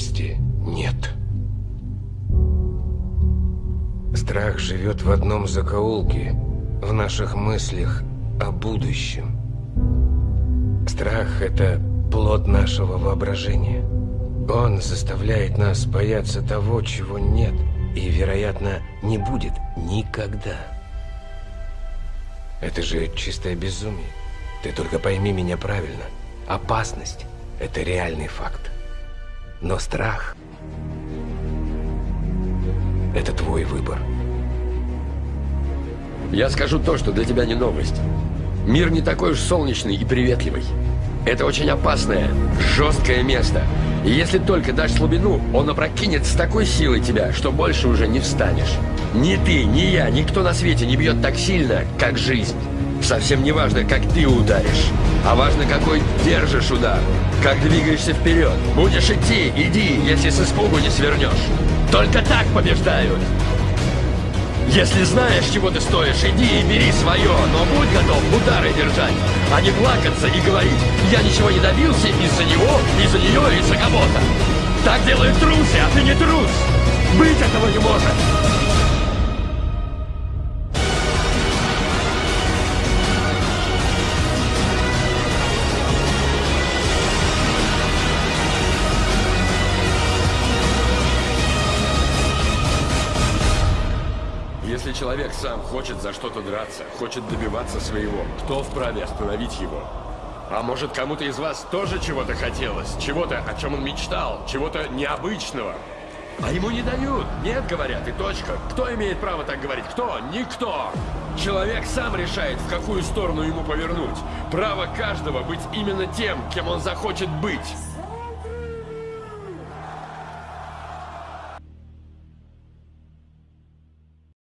реальности нет. Страх живет в одном закоулке, в наших мыслях о будущем. Страх – это плод нашего воображения. Он заставляет нас бояться того, чего нет, и, вероятно, не будет никогда. Это же чистое безумие. Ты только пойми меня правильно. Опасность – это реальный факт. Но страх – это твой выбор. Я скажу то, что для тебя не новость. Мир не такой уж солнечный и приветливый. Это очень опасное, жесткое место. И если только дашь слабину, он опрокинет с такой силой тебя, что больше уже не встанешь. Ни ты, ни я, никто на свете не бьет так сильно, как жизнь. Совсем не важно, как ты ударишь, а важно, какой держишь удар, как двигаешься вперед. Будешь идти, иди, если с испугу не свернешь. Только так побеждают. Если знаешь, чего ты стоишь, иди и бери свое, но будь готов удары держать, а не плакаться и говорить, я ничего не добился из-за него, из-за нее, из-за кого-то. Так делают трусы, а ты не трус. Если человек сам хочет за что-то драться, хочет добиваться своего, кто вправе остановить его? А может, кому-то из вас тоже чего-то хотелось? Чего-то, о чем он мечтал? Чего-то необычного? А ему не дают. Нет, говорят, и точка. Кто имеет право так говорить? Кто? Никто. Человек сам решает, в какую сторону ему повернуть. Право каждого быть именно тем, кем он захочет быть.